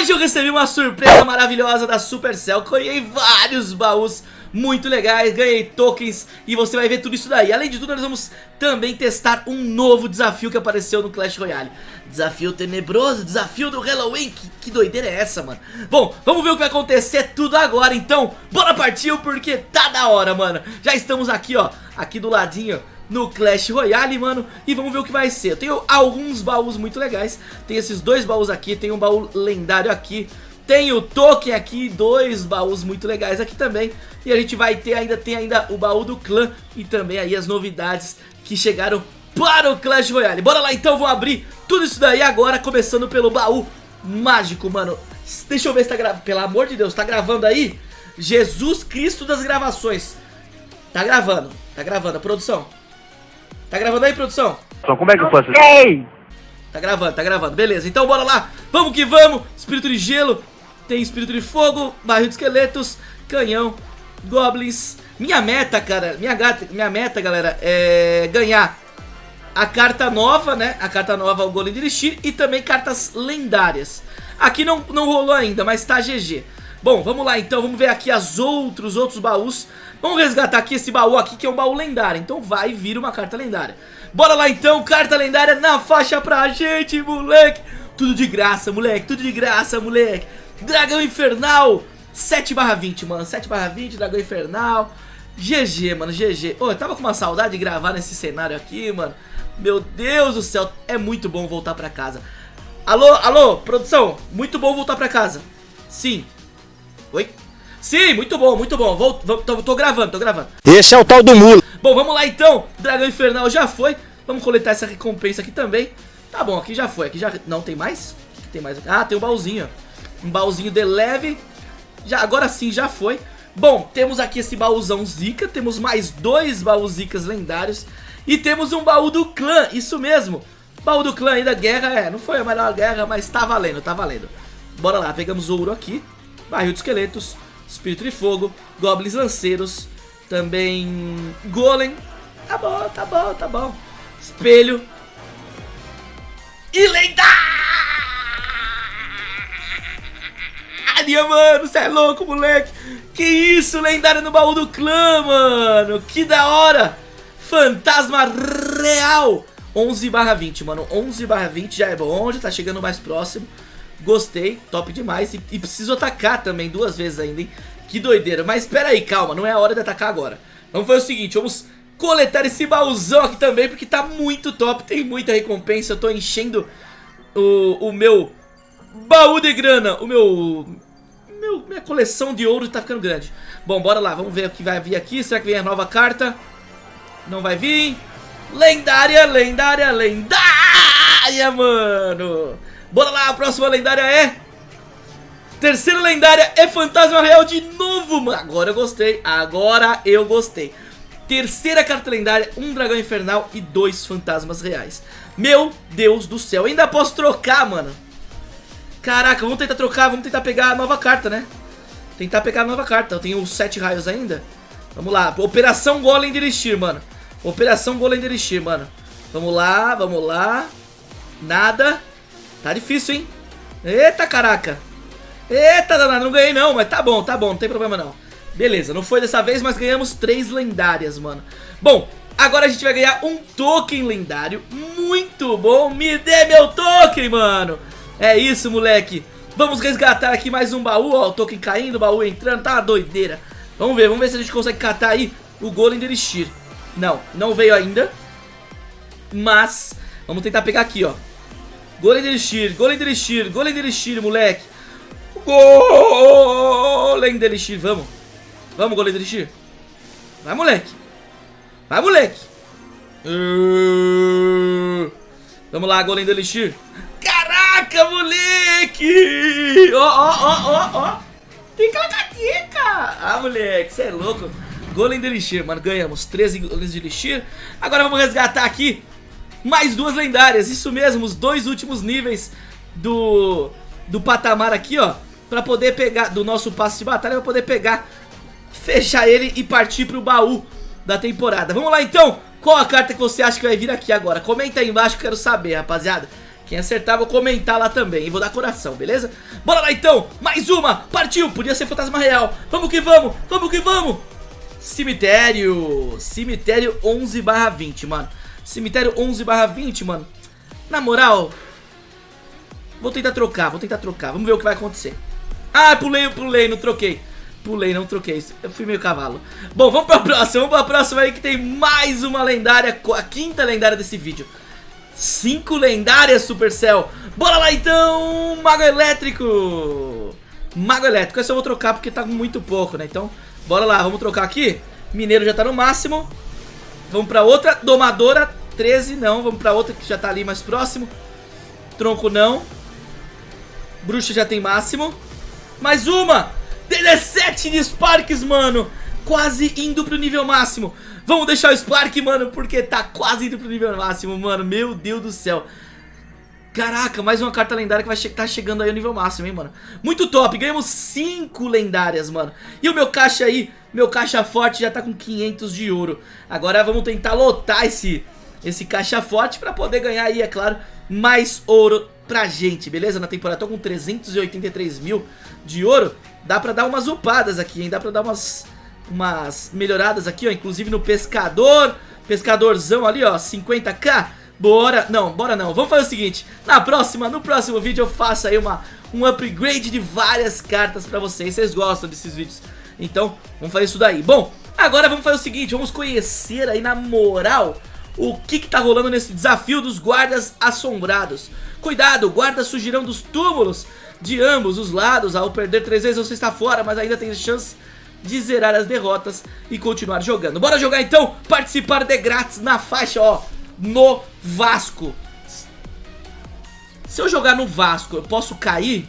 Hoje eu recebi uma surpresa maravilhosa da Supercell, ganhei vários baús muito legais, ganhei tokens e você vai ver tudo isso daí. Além de tudo, nós vamos também testar um novo desafio que apareceu no Clash Royale. Desafio tenebroso, desafio do Halloween, que, que doideira é essa, mano? Bom, vamos ver o que vai acontecer tudo agora, então bora partir porque tá da hora, mano. Já estamos aqui, ó, aqui do ladinho no Clash Royale, mano E vamos ver o que vai ser Eu tenho alguns baús muito legais Tem esses dois baús aqui, tem um baú lendário aqui tem o token aqui, dois baús muito legais aqui também. E a gente vai ter ainda, tem ainda o baú do clã e também aí as novidades que chegaram para o Clash Royale. Bora lá então, vou abrir tudo isso daí agora, começando pelo baú mágico, mano. Deixa eu ver se tá gravando, pelo amor de Deus, tá gravando aí? Jesus Cristo das gravações. Tá gravando, tá gravando, produção. Tá gravando aí, produção? Só como é que eu faço isso? Tá gravando, tá gravando, beleza, então bora lá Vamos que vamos, espírito de gelo tem espírito de fogo, barril de esqueletos, canhão, goblins. Minha meta, cara, minha, gata, minha meta, galera, é ganhar a carta nova, né? A carta nova, o Golem de Elixir e também cartas lendárias. Aqui não, não rolou ainda, mas tá GG. Bom, vamos lá então, vamos ver aqui as outros, outros baús. Vamos resgatar aqui esse baú aqui, que é um baú lendário. Então vai vir uma carta lendária. Bora lá então, carta lendária na faixa pra gente, moleque. Tudo de graça, moleque, tudo de graça, moleque. Dragão Infernal 7 barra 20, mano 7 barra 20, Dragão Infernal GG, mano, GG Ô, eu tava com uma saudade de gravar nesse cenário aqui, mano Meu Deus do céu É muito bom voltar pra casa Alô, alô, produção Muito bom voltar pra casa Sim? Sim, muito bom, muito bom Vou, tô, tô gravando, tô gravando Esse é o tal do mulo Bom, vamos lá então Dragão Infernal já foi Vamos coletar essa recompensa aqui também Tá bom, aqui já foi Aqui já... Não, tem mais? Tem mais aqui? Ah, tem um baúzinho, um baúzinho de leve. Já, agora sim, já foi. Bom, temos aqui esse baúzão zica. Temos mais dois baús zicas lendários. E temos um baú do clã, isso mesmo. Baú do clã ainda, guerra, é, não foi a melhor guerra, mas tá valendo, tá valendo. Bora lá, pegamos ouro aqui. Barril de esqueletos, espírito de fogo, goblins lanceiros, também golem. Tá bom, tá bom, tá bom. Espelho. E lendária, mano. Você é louco, moleque. Que isso, lendária no baú do clã, mano. Que da hora. Fantasma real. 11 barra 20, mano. 11 barra 20 já é bom, já tá chegando mais próximo. Gostei, top demais. E, e preciso atacar também duas vezes ainda, hein. Que doideira. Mas espera aí, calma. Não é a hora de atacar agora. Vamos fazer o seguinte, vamos coletar esse baúzão aqui também, porque tá muito top. Tem muita recompensa. Eu tô enchendo o, o meu baú de grana. O meu meu, minha coleção de ouro tá ficando grande. Bom, bora lá, vamos ver o que vai vir aqui. Será que vem a nova carta? Não vai vir. Lendária, lendária, lendária, mano. Bora lá, a próxima lendária é... Terceira lendária é Fantasma Real de novo, mano. Agora eu gostei, agora eu gostei. Terceira carta lendária, um dragão infernal e dois fantasmas reais. Meu Deus do céu, ainda posso trocar, mano. Caraca, vamos tentar trocar, vamos tentar pegar a nova carta, né? Tentar pegar a nova carta. Eu tenho sete raios ainda. Vamos lá. Operação Golem de Elixir, mano. Operação Golem de Elixir, mano. Vamos lá, vamos lá. Nada. Tá difícil, hein? Eita, caraca. Eita, danado, não ganhei não, mas tá bom, tá bom, não tem problema não. Beleza, não foi dessa vez, mas ganhamos três lendárias, mano. Bom, agora a gente vai ganhar um token lendário. Muito bom, me dê meu token, mano. É isso, moleque. Vamos resgatar aqui mais um baú, ó. O token caindo, o baú entrando, tá uma doideira. Vamos ver, vamos ver se a gente consegue catar aí o Golem de Elixir. Não, não veio ainda. Mas, vamos tentar pegar aqui, ó. Golem de Elixir, Golem de Elixir, Golem de Elixir, moleque. Golem de Elixir, vamos. Vamos, Golem de Elixir. Vai, moleque. Vai, moleque. Uh... Vamos lá, Golem de Elixir. Caraca, moleque! Ó, ó, ó, ó, ó. Tica, tica. Ah, moleque, você é louco. Golem de Elixir, mano, ganhamos 13 golems de Elixir. Agora vamos resgatar aqui mais duas lendárias. Isso mesmo, os dois últimos níveis do, do patamar aqui, ó. Pra poder pegar, do nosso passe de batalha, pra poder pegar, fechar ele e partir pro baú da temporada. Vamos lá então, qual a carta que você acha que vai vir aqui agora? Comenta aí embaixo que eu quero saber, rapaziada. Quem acertar, vou comentar lá também. E vou dar coração, beleza? Bora lá então! Mais uma! Partiu! Podia ser fantasma real. Vamos que vamos! Vamos que vamos! Cemitério! Cemitério 11 barra 20, mano. Cemitério 11 barra 20, mano. Na moral, vou tentar trocar, vou tentar trocar. Vamos ver o que vai acontecer. Ah, pulei, pulei, não troquei. Pulei, não troquei. Eu fui meio cavalo. Bom, vamos pra próxima. Vamos pra próxima aí que tem mais uma lendária. A quinta lendária desse vídeo. Cinco lendárias, Supercell. Bora lá então, Mago Elétrico. Mago Elétrico. Esse eu vou trocar porque tá muito pouco, né? Então, bora lá. Vamos trocar aqui. Mineiro já tá no máximo. Vamos pra outra. Domadora, 13, não. Vamos pra outra que já tá ali mais próximo. Tronco, não. Bruxa já tem máximo. Mais uma. 17 de Sparks, mano. Quase indo pro nível máximo. Vamos deixar o Spark, mano, porque tá quase indo pro nível máximo, mano. Meu Deus do céu. Caraca, mais uma carta lendária que vai che tá chegando aí ao nível máximo, hein, mano. Muito top, ganhamos 5 lendárias, mano. E o meu caixa aí, meu caixa forte já tá com 500 de ouro. Agora vamos tentar lotar esse, esse caixa forte pra poder ganhar aí, é claro, mais ouro pra gente, beleza? Na temporada tô com 383 mil de ouro. Dá pra dar umas upadas aqui, hein? Dá pra dar umas, umas melhoradas aqui, ó. Inclusive no pescador. Pescadorzão ali, ó. 50k. Bora, não, bora não. Vamos fazer o seguinte. Na próxima, no próximo vídeo eu faço aí uma, um upgrade de várias cartas pra vocês. Vocês gostam desses vídeos. Então, vamos fazer isso daí. Bom, agora vamos fazer o seguinte. Vamos conhecer aí na moral o que que tá rolando nesse desafio dos guardas assombrados. Cuidado, guardas surgirão dos túmulos de ambos os lados. Ao perder três vezes você está fora, mas ainda tem chance de zerar as derrotas e continuar jogando. Bora jogar então, participar de grátis na faixa, ó, no Vasco. Se eu jogar no Vasco, eu posso cair?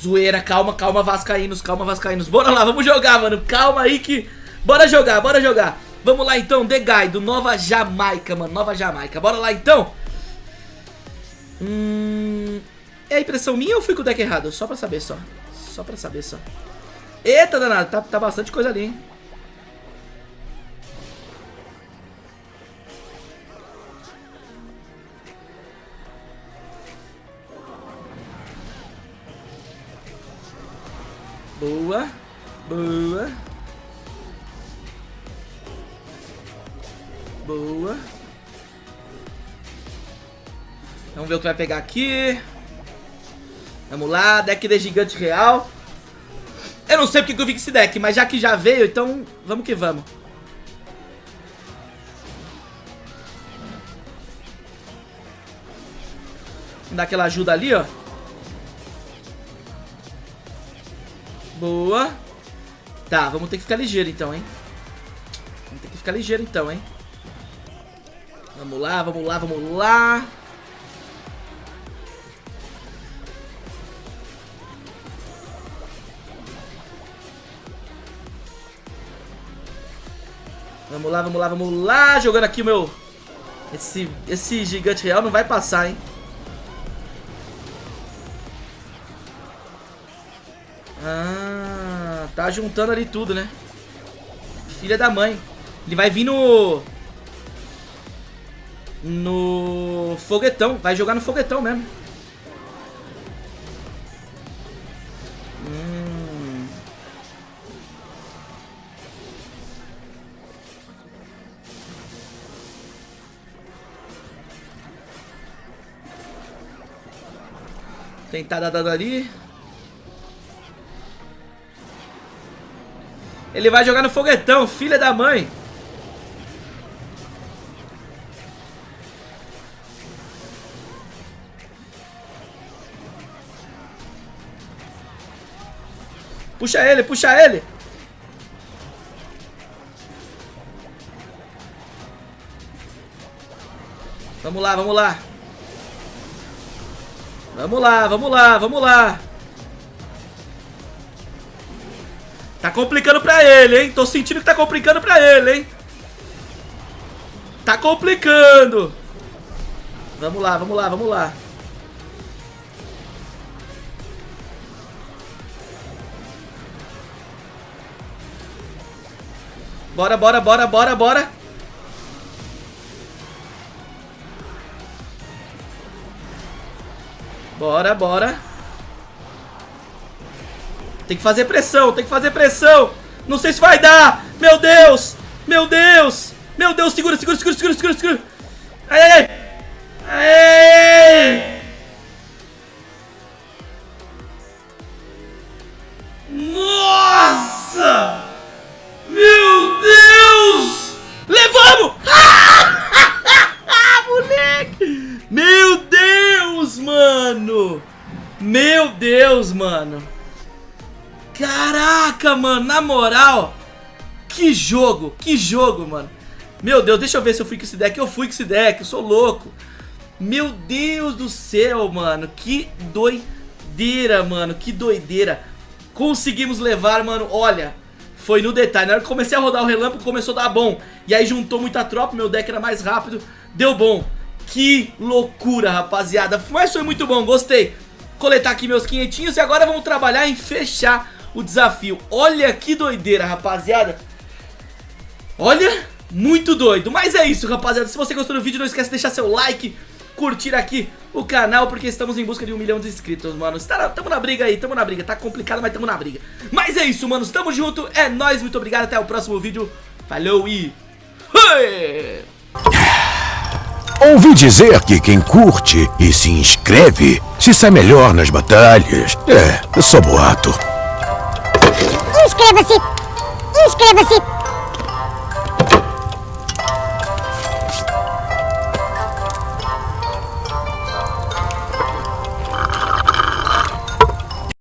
Zoeira, calma, calma, Vascaínos, calma, Vascaínos. Bora lá, vamos jogar, mano. Calma aí que... Bora jogar, bora jogar. Vamos lá então, The Guy, do Nova Jamaica, mano. Nova Jamaica. Bora lá então. Hum... É a impressão minha ou fui com o deck errado? Só pra saber, só. Só pra saber, só. Eita, danado. Tá, tá bastante coisa ali, hein. Boa. Boa. Boa. Vamos ver o que vai pegar aqui. Vamos lá, deck de gigante real. Eu não sei porque que eu vi esse deck, mas já que já veio, então vamos que vamos. Dar aquela ajuda ali, ó. Boa. Tá, vamos ter que ficar ligeiro então, hein. Vamos ter que ficar ligeiro então, hein. Vamos lá, vamos lá, vamos lá. Vamos lá, vamos lá, vamos lá. Jogando aqui o meu... Esse, esse gigante real não vai passar, hein. Ah, tá juntando ali tudo, né? Filha da mãe. Ele vai vir no... No foguetão. Vai jogar no foguetão mesmo. Hum. Tentar dar dano ali. Ele vai jogar no foguetão, filha da mãe. Puxa ele, puxa ele. Vamos lá, vamos lá. Vamos lá, vamos lá, vamos lá. Tá complicando pra ele, hein? Tô sentindo que tá complicando pra ele, hein? Tá complicando. Vamos lá, vamos lá, vamos lá. Bora, bora, bora, bora, bora. Bora, bora. Tem que fazer pressão, tem que fazer pressão. Não sei se vai dar. Meu Deus. Meu Deus. Meu Deus, segura, segura, segura, segura, segura, segura. Ai, ai, ai. Ai. Mano, na moral! Que jogo, que jogo, mano! Meu Deus, deixa eu ver se eu fui com esse deck. Eu fui com esse deck, eu sou louco. Meu Deus do céu, mano. Que doideira, mano. Que doideira. Conseguimos levar, mano. Olha, foi no detalhe. Na hora que comecei a rodar o relâmpago, começou a dar bom. E aí juntou muita tropa, meu deck era mais rápido. Deu bom. Que loucura, rapaziada. Mas foi muito bom, gostei. Coletar aqui meus quinhentinhos e agora vamos trabalhar em fechar o desafio. Olha que doideira, rapaziada. Olha, muito doido. Mas é isso, rapaziada. Se você gostou do vídeo, não esquece de deixar seu like, curtir aqui o canal, porque estamos em busca de um milhão de inscritos, mano. Tamo na briga aí, tamo na briga. Tá complicado, mas tamo na briga. Mas é isso, mano. Tamo junto. É nóis, muito obrigado. Até o próximo vídeo. Falou e... Ouvi dizer que quem curte e se inscreve se sai melhor nas batalhas. É, só boato. Inscreva-se! Inscreva-se!